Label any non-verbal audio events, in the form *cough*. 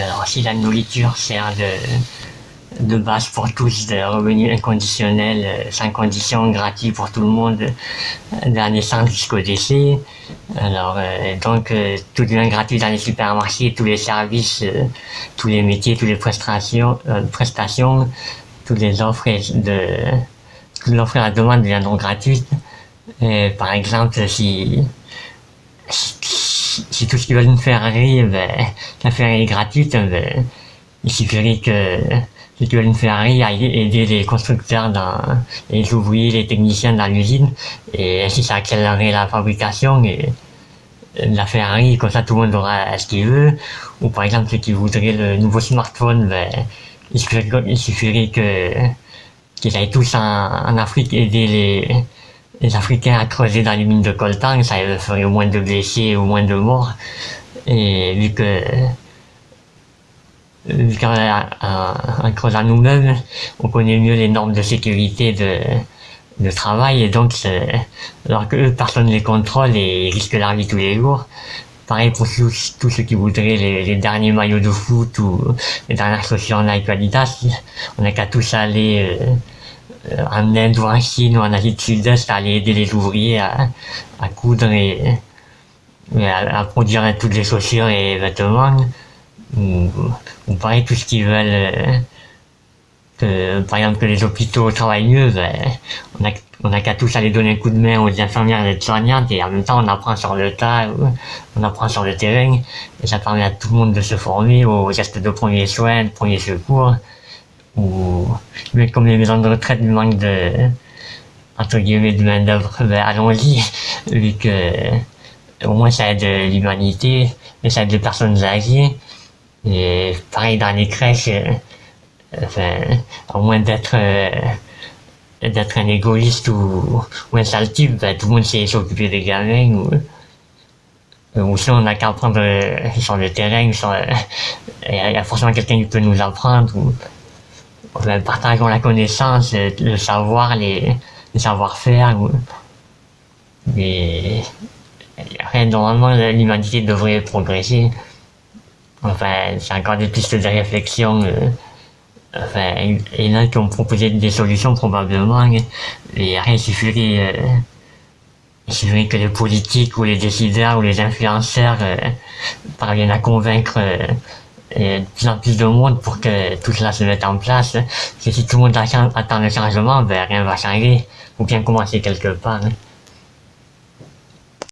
alors si la nourriture sert de, de base pour tous, de revenus inconditionnels, euh, sans condition, gratuit pour tout le monde, de la naissance jusqu'au décès. Alors donc tout devient gratuit dans les supermarchés, tous les services, tous les métiers, toutes les prestations, toutes les offres de l'offre et la demande deviendront gratuites. Par exemple, si, tout ce qu'ils veulent nous faire rire, ben, la faire est gratuite, ben, il suffirait que si tu veux une Ferrari, aider les constructeurs, dans, les ouvriers, les techniciens dans l'usine, et ainsi ça accélérerait la fabrication et la Ferrari, comme ça tout le monde aura ce qu'il veut. Ou par exemple ceux qui voudraient le nouveau smartphone, ben, il suffirait, que qu'ils aillent tous en, Afrique aider les, les Africains à creuser dans les mines de coltan, ça ferait au moins de blessés, au moins de morts. Et vu que vu qu'en creusant nous-mêmes, on connaît mieux les normes de sécurité de, de travail et donc alors que personne ne les contrôle et ils risquent leur vie tous les jours. Pareil pour tous, ceux qui voudraient les, derniers maillots de foot ou les dernières chaussures Nike Adidas, on n'a qu'à tous aller euh, en Inde ou en Chine ou en Asie du Sud-Est à aller aider les ouvriers à, à coudre et, à, produire toutes les chaussures et vêtements. Ou, ou pareil tout ce qu'ils veulent euh, que, par exemple que les hôpitaux travaillent mieux ben, on a on a qu'à tous aller donner un coup de main aux infirmières et les soignantes et en même temps on apprend sur le tas on apprend sur le terrain. Et ça permet à tout le monde de se former aux gestes de premier soin de premier secours ou mais comme les maisons de retraite manquent de entre guillemets de main d'œuvre ben allons-y. *laughs* Vu que au moins ça aide l'humanité mais ça aide les personnes âgées. Et pareil dans les crèches, euh, enfin, au moins d'être euh, d'être un égoïste ou, ou un sale type, ben, tout le monde sait s'occuper des gamins ou, ou sinon on n'a qu'à apprendre euh, sur le terrain, il y, a forcément quelqu'un qui peut nous apprendre ou partageons la connaissance, le, savoir, les, savoir-faire mais normalement l'humanité devrait progresser Enfin, c'est encore des pistes de réflexion. Euh, enfin, il y en a qui ont proposé des solutions probablement, et rien, il suffirait, euh, il suffirait que les politiques ou les décideurs ou les influenceurs euh, parviennent à convaincre de plus en plus de monde pour que tout cela se mette en place. si tout le monde attend le changement, ben rien va changer. Faut bien commencer quelque part. Hein.